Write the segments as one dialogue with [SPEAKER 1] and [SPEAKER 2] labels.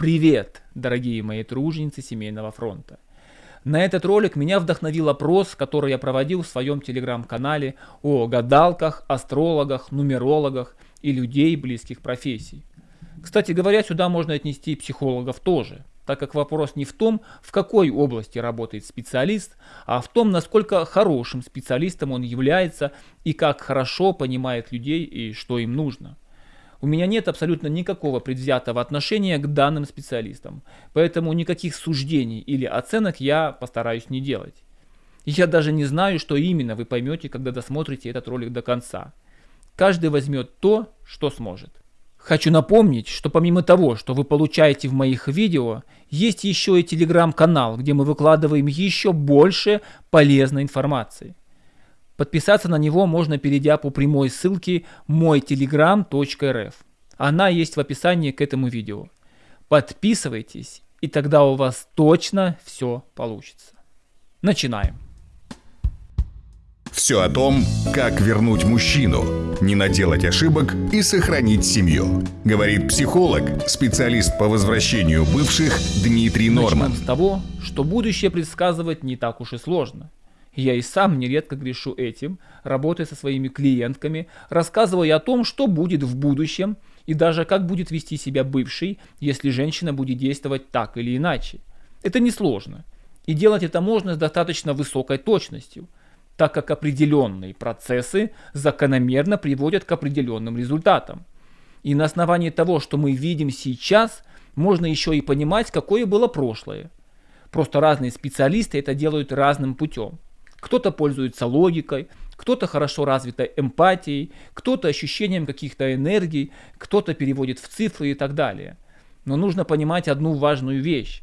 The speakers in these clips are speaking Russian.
[SPEAKER 1] Привет, дорогие мои труженицы семейного фронта! На этот ролик меня вдохновил опрос, который я проводил в своем телеграм-канале о гадалках, астрологах, нумерологах и людей близких профессий. Кстати говоря, сюда можно отнести психологов тоже, так как вопрос не в том, в какой области работает специалист, а в том, насколько хорошим специалистом он является и как хорошо понимает людей и что им нужно. У меня нет абсолютно никакого предвзятого отношения к данным специалистам, поэтому никаких суждений или оценок я постараюсь не делать. Я даже не знаю, что именно вы поймете, когда досмотрите этот ролик до конца. Каждый возьмет то, что сможет. Хочу напомнить, что помимо того, что вы получаете в моих видео, есть еще и телеграм-канал, где мы выкладываем еще больше полезной информации. Подписаться на него можно, перейдя по прямой ссылке мойтелеграм.рф. Она есть в описании к этому видео. Подписывайтесь, и тогда у вас точно все получится. Начинаем.
[SPEAKER 2] Все о том, как вернуть мужчину, не наделать ошибок и сохранить семью. Говорит психолог, специалист по возвращению бывших Дмитрий Норман.
[SPEAKER 1] Начнем с того, что будущее предсказывать не так уж и сложно. Я и сам нередко грешу этим, работая со своими клиентками, рассказывая о том, что будет в будущем и даже как будет вести себя бывший, если женщина будет действовать так или иначе. Это несложно. И делать это можно с достаточно высокой точностью, так как определенные процессы закономерно приводят к определенным результатам. И на основании того, что мы видим сейчас, можно еще и понимать, какое было прошлое. Просто разные специалисты это делают разным путем. Кто-то пользуется логикой, кто-то хорошо развитой эмпатией, кто-то ощущением каких-то энергий, кто-то переводит в цифры и так далее. Но нужно понимать одну важную вещь,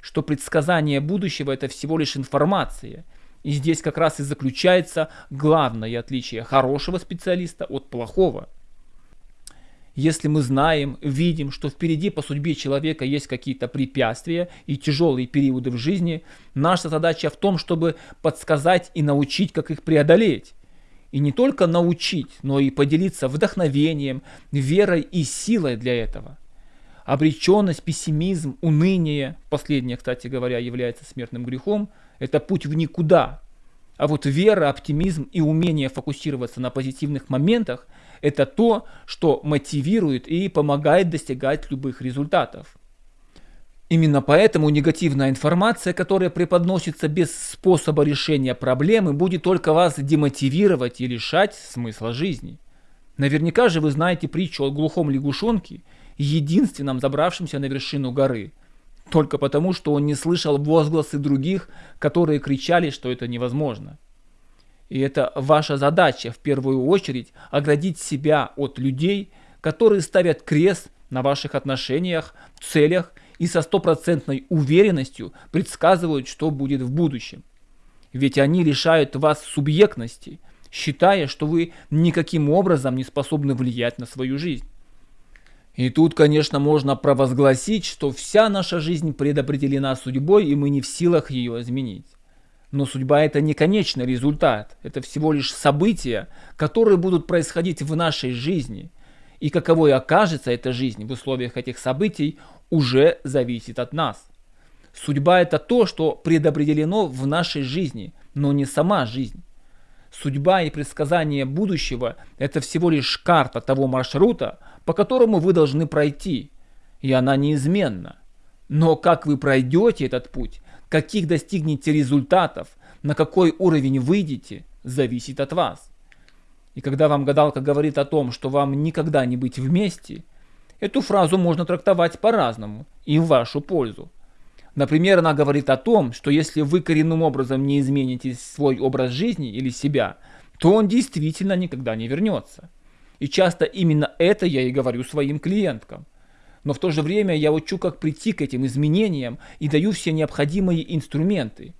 [SPEAKER 1] что предсказание будущего это всего лишь информация. И здесь как раз и заключается главное отличие хорошего специалиста от плохого. Если мы знаем, видим, что впереди по судьбе человека есть какие-то препятствия и тяжелые периоды в жизни, наша задача в том, чтобы подсказать и научить, как их преодолеть. И не только научить, но и поделиться вдохновением, верой и силой для этого. Обреченность, пессимизм, уныние, последнее, кстати говоря, является смертным грехом, это путь в никуда. А вот вера, оптимизм и умение фокусироваться на позитивных моментах – это то, что мотивирует и помогает достигать любых результатов. Именно поэтому негативная информация, которая преподносится без способа решения проблемы, будет только вас демотивировать и лишать смысла жизни. Наверняка же вы знаете притчу о глухом лягушонке, единственном забравшемся на вершину горы, только потому, что он не слышал возгласы других, которые кричали, что это невозможно. И это ваша задача в первую очередь оградить себя от людей, которые ставят крест на ваших отношениях, целях и со стопроцентной уверенностью предсказывают, что будет в будущем. Ведь они лишают вас субъектности, считая, что вы никаким образом не способны влиять на свою жизнь. И тут, конечно, можно провозгласить, что вся наша жизнь предопределена судьбой, и мы не в силах ее изменить. Но судьба это не конечный результат, это всего лишь события, которые будут происходить в нашей жизни. И каковой окажется эта жизнь в условиях этих событий, уже зависит от нас. Судьба это то, что предопределено в нашей жизни, но не сама жизнь. Судьба и предсказание будущего – это всего лишь карта того маршрута, по которому вы должны пройти, и она неизменна. Но как вы пройдете этот путь, каких достигнете результатов, на какой уровень выйдете, зависит от вас. И когда вам гадалка говорит о том, что вам никогда не быть вместе, эту фразу можно трактовать по-разному и в вашу пользу. Например, она говорит о том, что если вы коренным образом не измените свой образ жизни или себя, то он действительно никогда не вернется. И часто именно это я и говорю своим клиенткам но в то же время я учу, как прийти к этим изменениям и даю все необходимые инструменты.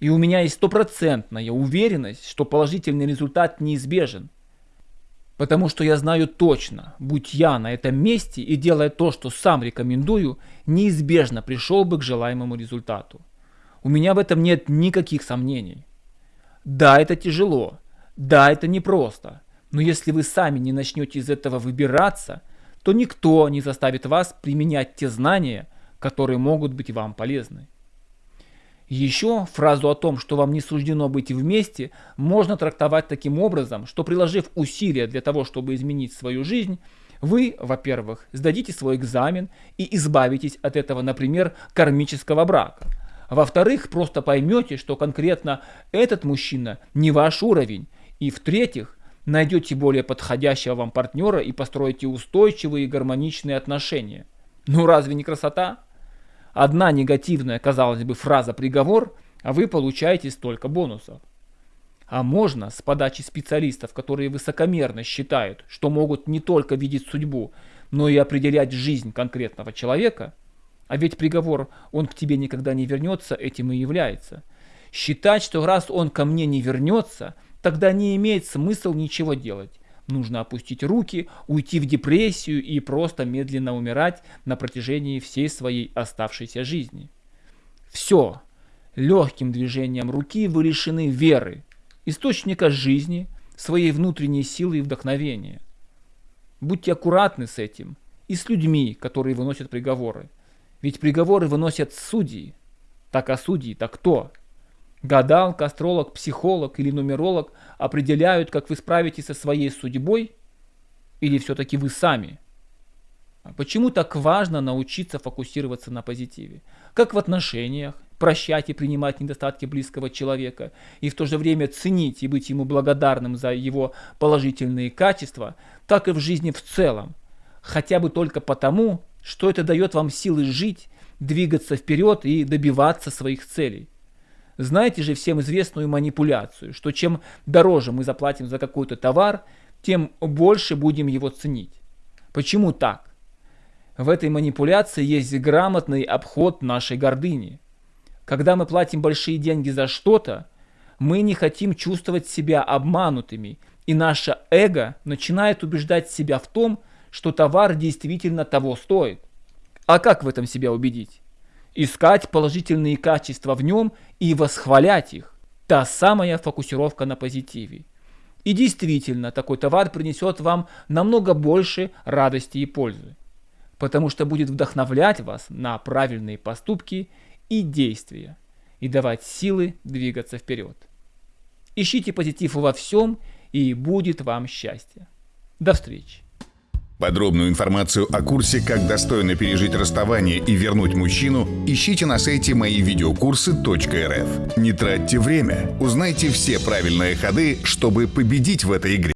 [SPEAKER 1] И у меня есть стопроцентная уверенность, что положительный результат неизбежен. Потому что я знаю точно, будь я на этом месте и делая то, что сам рекомендую, неизбежно пришел бы к желаемому результату. У меня в этом нет никаких сомнений. Да, это тяжело. Да, это непросто. Но если вы сами не начнете из этого выбираться – то никто не заставит вас применять те знания, которые могут быть вам полезны. Еще фразу о том, что вам не суждено быть вместе, можно трактовать таким образом, что приложив усилия для того, чтобы изменить свою жизнь, вы, во-первых, сдадите свой экзамен и избавитесь от этого, например, кармического брака. Во-вторых, просто поймете, что конкретно этот мужчина не ваш уровень. И в-третьих, найдете более подходящего вам партнера и построите устойчивые и гармоничные отношения. Ну разве не красота? Одна негативная, казалось бы, фраза-приговор, а вы получаете столько бонусов. А можно с подачи специалистов, которые высокомерно считают, что могут не только видеть судьбу, но и определять жизнь конкретного человека, а ведь приговор «он к тебе никогда не вернется» этим и является. Считать, что раз он ко мне не вернется, тогда не имеет смысла ничего делать. Нужно опустить руки, уйти в депрессию и просто медленно умирать на протяжении всей своей оставшейся жизни. Все. Легким движением руки вы лишены веры, источника жизни, своей внутренней силы и вдохновения. Будьте аккуратны с этим и с людьми, которые выносят приговоры. Ведь приговоры выносят судьи. Так а судьи-то кто? Гадалка, астролог, психолог или нумеролог определяют, как вы справитесь со своей судьбой? Или все-таки вы сами? А почему так важно научиться фокусироваться на позитиве? Как в отношениях, прощать и принимать недостатки близкого человека, и в то же время ценить и быть ему благодарным за его положительные качества, так и в жизни в целом. Хотя бы только потому, что это дает вам силы жить, двигаться вперед и добиваться своих целей. Знаете же всем известную манипуляцию, что чем дороже мы заплатим за какой-то товар, тем больше будем его ценить. Почему так? В этой манипуляции есть грамотный обход нашей гордыни. Когда мы платим большие деньги за что-то, мы не хотим чувствовать себя обманутыми, и наше эго начинает убеждать себя в том, что товар действительно того стоит. А как в этом себя убедить? Искать положительные качества в нем и восхвалять их. Та самая фокусировка на позитиве. И действительно, такой товар принесет вам намного больше радости и пользы. Потому что будет вдохновлять вас на правильные поступки и действия, и давать силы двигаться вперед. Ищите позитив во всем, и будет вам счастье. До встречи!
[SPEAKER 2] Подробную информацию о курсе «Как достойно пережить расставание и вернуть мужчину» ищите на сайте мои видеокурсы.рф. Не тратьте время, узнайте все правильные ходы, чтобы победить в этой игре.